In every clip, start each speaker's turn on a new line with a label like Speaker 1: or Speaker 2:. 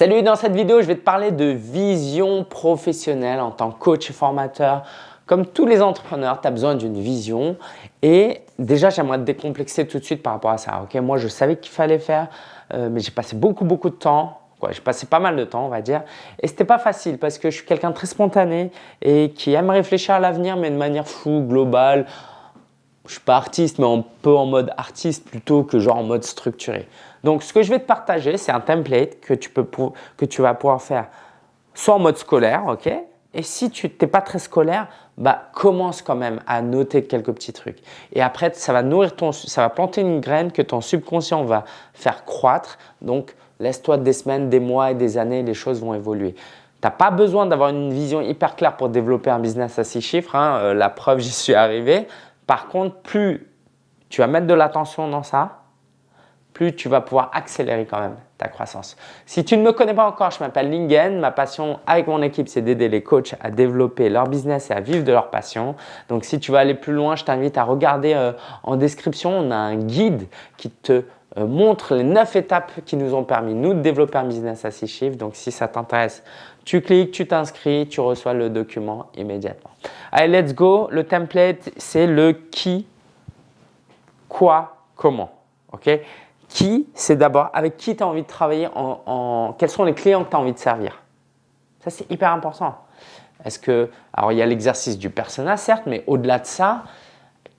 Speaker 1: Salut, dans cette vidéo, je vais te parler de vision professionnelle en tant que coach et formateur. Comme tous les entrepreneurs, tu as besoin d'une vision et déjà, j'aimerais te décomplexer tout de suite par rapport à ça. Ok, Moi, je savais qu'il fallait faire, euh, mais j'ai passé beaucoup, beaucoup de temps. J'ai passé pas mal de temps, on va dire. Et c'était pas facile parce que je suis quelqu'un très spontané et qui aime réfléchir à l'avenir, mais de manière floue, globale. Je suis pas artiste, mais un peu en mode artiste plutôt que genre en mode structuré. Donc, ce que je vais te partager, c'est un template que tu, peux que tu vas pouvoir faire soit en mode scolaire, ok? Et si tu n'es pas très scolaire, bah, commence quand même à noter quelques petits trucs. Et après, ça va nourrir ton, ça va planter une graine que ton subconscient va faire croître. Donc, laisse-toi des semaines, des mois et des années, les choses vont évoluer. Tu n'as pas besoin d'avoir une vision hyper claire pour développer un business à six chiffres. Hein. Euh, la preuve, j'y suis arrivé. Par contre, plus tu vas mettre de l'attention dans ça, plus tu vas pouvoir accélérer quand même ta croissance. Si tu ne me connais pas encore, je m'appelle Lingen. Ma passion avec mon équipe, c'est d'aider les coachs à développer leur business et à vivre de leur passion. Donc, si tu veux aller plus loin, je t'invite à regarder euh, en description. On a un guide qui te euh, montre les 9 étapes qui nous ont permis, nous, de développer un business à 6 chiffres. Donc, si ça t'intéresse, tu cliques, tu t'inscris, tu reçois le document immédiatement. Allez, let's go. Le template, c'est le qui, quoi, comment. OK? Qui, c'est d'abord avec qui tu as envie de travailler, en, quels sont les clients que tu as envie de servir? Ça, c'est hyper important. Est-ce que, alors il y a l'exercice du persona, certes, mais au-delà de ça,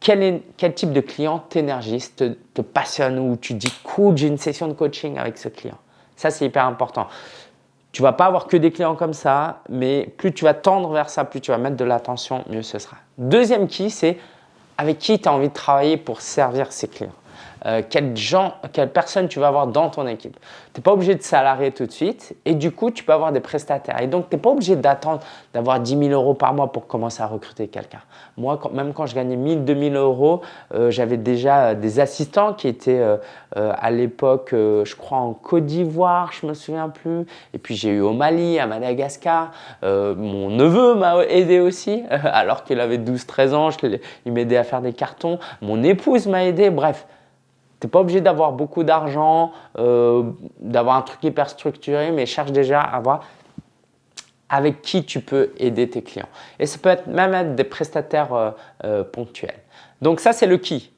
Speaker 1: quel, est, quel, type de client t'énergise, te, passionne ou tu dis cool, j'ai une session de coaching avec ce client. Ça, c'est hyper important. Tu vas pas avoir que des clients comme ça, mais plus tu vas tendre vers ça, plus tu vas mettre de l'attention, mieux ce sera. Deuxième qui, c'est avec qui tu as envie de travailler pour servir ces clients. Euh, quel gens, quelle personne tu vas avoir dans ton équipe. Tu n'es pas obligé de salarier tout de suite et du coup, tu peux avoir des prestataires. Et donc, tu n'es pas obligé d'attendre d'avoir 10 000 euros par mois pour commencer à recruter quelqu'un. Moi, même quand je gagnais 1000, 2000 euros, euh, j'avais déjà euh, des assistants qui étaient à l'époque, je crois, en Côte d'Ivoire, je me souviens plus. Et puis, j'ai eu au Mali, à Madagascar. mon neveu m'a aidé aussi, alors qu'il avait 12-13 ans. il m'aidait à faire des cartons. Mon épouse m'a aidé. Bref, tu n'es pas obligé d'avoir beaucoup d'argent, euh, d'avoir un truc hyper structuré, mais cherche déjà à voir avec qui tu peux aider tes clients. Et ça peut être même être des prestataires euh, euh, ponctuels. Donc ça, c'est le qui.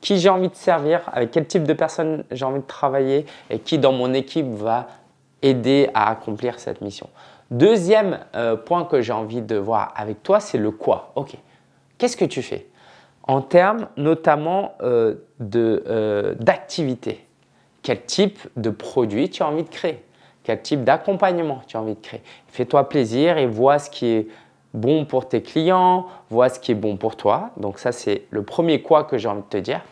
Speaker 1: Qui j'ai envie de servir, avec quel type de personne j'ai envie de travailler et qui dans mon équipe va aider à accomplir cette mission. Deuxième point que j'ai envie de voir avec toi, c'est le quoi. Ok, qu'est-ce que tu fais? En termes notamment euh, euh, d'activité. Quel type de produit tu as envie de créer? Quel type d'accompagnement tu as envie de créer? Fais-toi plaisir et vois ce qui est bon pour tes clients, vois ce qui est bon pour toi. Donc ça, c'est le premier quoi que j'ai envie de te dire.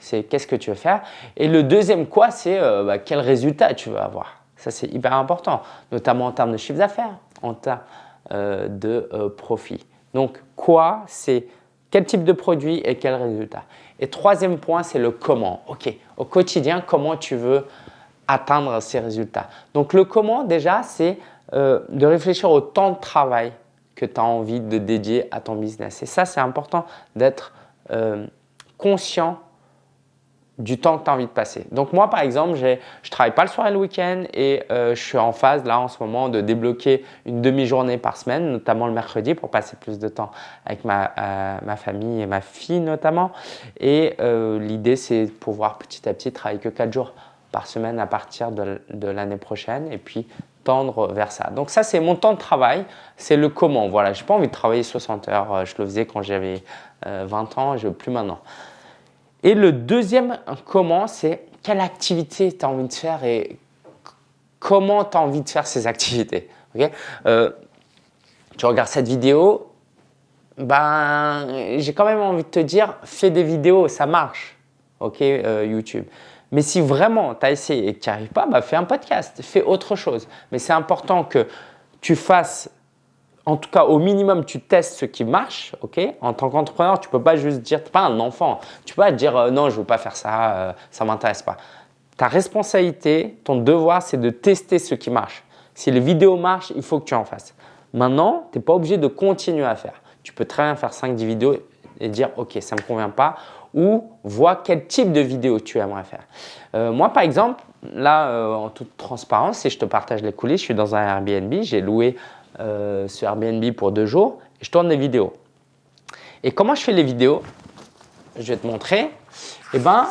Speaker 1: C'est qu'est-ce que tu veux faire? Et le deuxième quoi, c'est euh, bah, quel résultat tu veux avoir? Ça, c'est hyper important, notamment en termes de chiffre d'affaires, en termes de profit. Donc, quoi, c'est quel type de produit et quel résultat Et troisième point, c'est le comment. Ok, au quotidien, comment tu veux atteindre ces résultats Donc le comment déjà, c'est euh, de réfléchir au temps de travail que tu as envie de dédier à ton business. Et ça, c'est important d'être euh, conscient du temps que tu as envie de passer. Donc moi, par exemple, je ne travaille pas le soir et le week-end et euh, je suis en phase là en ce moment de débloquer une demi-journée par semaine, notamment le mercredi pour passer plus de temps avec ma, euh, ma famille et ma fille notamment. Et euh, l'idée, c'est de pouvoir petit à petit travailler que 4 jours par semaine à partir de, de l'année prochaine et puis tendre vers ça. Donc ça, c'est mon temps de travail, c'est le comment. Voilà, je n'ai pas envie de travailler 60 heures, je le faisais quand j'avais 20 ans, je ne veux plus maintenant. Et le deuxième comment, c'est quelle activité tu as envie de faire et comment tu as envie de faire ces activités. Euh, tu regardes cette vidéo, ben, j'ai quand même envie de te dire, fais des vidéos, ça marche, ok, euh, YouTube. Mais si vraiment tu as essayé et que tu n'y arrives pas, bah, fais un podcast, fais autre chose. Mais c'est important que tu fasses en tout cas, au minimum, tu testes ce qui marche. ok? En tant qu'entrepreneur, tu ne peux pas juste dire, tu n'es pas un enfant, tu peux pas dire euh, non, je ne veux pas faire ça, euh, ça ne m'intéresse pas. Ta responsabilité, ton devoir, c'est de tester ce qui marche. Si les vidéos marchent, il faut que tu en fasses. Maintenant, tu n'es pas obligé de continuer à faire. Tu peux très bien faire 5-10 vidéos et dire « Ok, ça ne me convient pas » ou vois quel type de vidéo tu aimerais faire. Euh, moi, par exemple, là, en toute transparence, si je te partage les coulisses, je suis dans un Airbnb, j'ai loué euh, ce Airbnb pour deux jours je tourne des vidéos. Et comment je fais les vidéos? Je vais te montrer. Eh ben,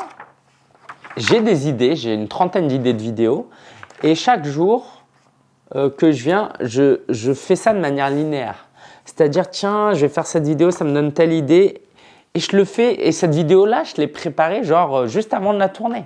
Speaker 1: j'ai des idées, j'ai une trentaine d'idées de vidéos et chaque jour que je viens, je, je fais ça de manière linéaire. C'est-à-dire, tiens, je vais faire cette vidéo, ça me donne telle idée et je le fais, et cette vidéo-là, je l'ai préparée genre euh, juste avant de la tourner.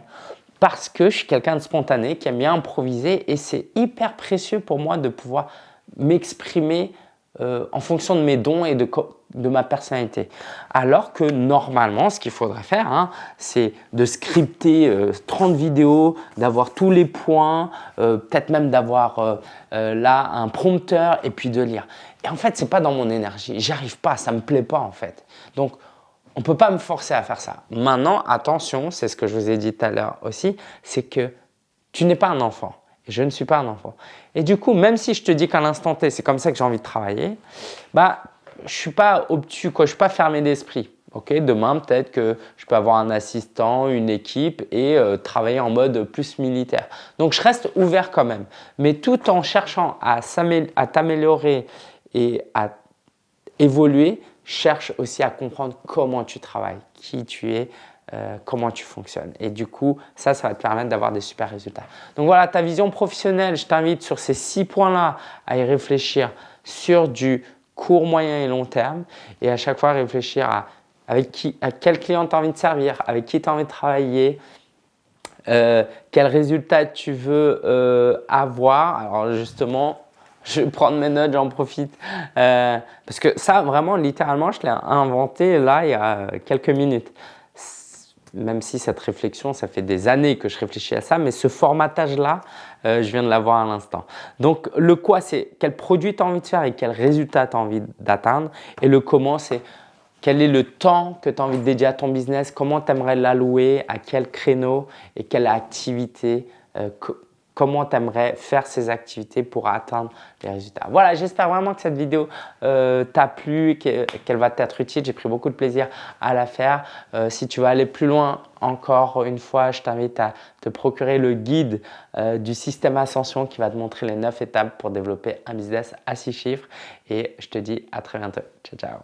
Speaker 1: Parce que je suis quelqu'un de spontané, qui aime bien improviser et c'est hyper précieux pour moi de pouvoir m'exprimer euh, en fonction de mes dons et de, de ma personnalité. Alors que normalement, ce qu'il faudrait faire, hein, c'est de scripter 30 euh, vidéos, d'avoir tous les points, peut-être même d'avoir là un prompteur et puis de lire. Et en fait, ce n'est pas dans mon énergie. J'arrive pas, ça me plaît pas en fait. Donc, on ne peut pas me forcer à faire ça. Maintenant, attention, c'est ce que je vous ai dit tout à l'heure aussi, c'est que tu n'es pas un enfant. Je ne suis pas un enfant. Et du coup, même si je te dis qu'à l'instant T, c'est comme ça que j'ai envie de travailler, bah, je ne suis pas obtus, quoi, je ne suis pas fermé d'esprit. Okay Demain, peut-être que je peux avoir un assistant, une équipe et euh, travailler en mode plus militaire. Donc, je reste ouvert quand même. Mais tout en cherchant à t'améliorer et à évoluer, cherche aussi à comprendre comment tu travailles, qui tu es, euh, comment tu fonctionnes. Et du coup, ça, ça va te permettre d'avoir des super résultats. Donc voilà, ta vision professionnelle, je t'invite sur ces six points-là à y réfléchir sur du court, moyen et long terme et à chaque fois réfléchir à, avec qui, à quel client tu as envie de servir, avec qui tu as envie de travailler, euh, quel résultat tu veux euh, avoir. Alors justement, je vais prendre mes notes, j'en profite. Parce que ça, vraiment, littéralement, je l'ai inventé là il y a quelques minutes. Même si cette réflexion, ça fait des années que je réfléchis à ça, mais ce formatage-là, euh, je viens de l'avoir à l'instant. Donc, le quoi, c'est quel produit tu as envie de faire et quel résultat tu as envie d'atteindre. Et le comment, c'est quel est le temps que tu as envie de dédier à ton business, comment tu aimerais l'allouer, à quel créneau et quelle activité euh, comment tu faire ces activités pour atteindre les résultats. Voilà, j'espère vraiment que cette vidéo euh, t'a plu qu'elle va t'être utile. J'ai pris beaucoup de plaisir à la faire. Euh, si tu veux aller plus loin, encore une fois, je t'invite à te procurer le guide euh, du système Ascension qui va te montrer les 9 étapes pour développer un business à 6 chiffres. Et je te dis à très bientôt. Ciao, ciao.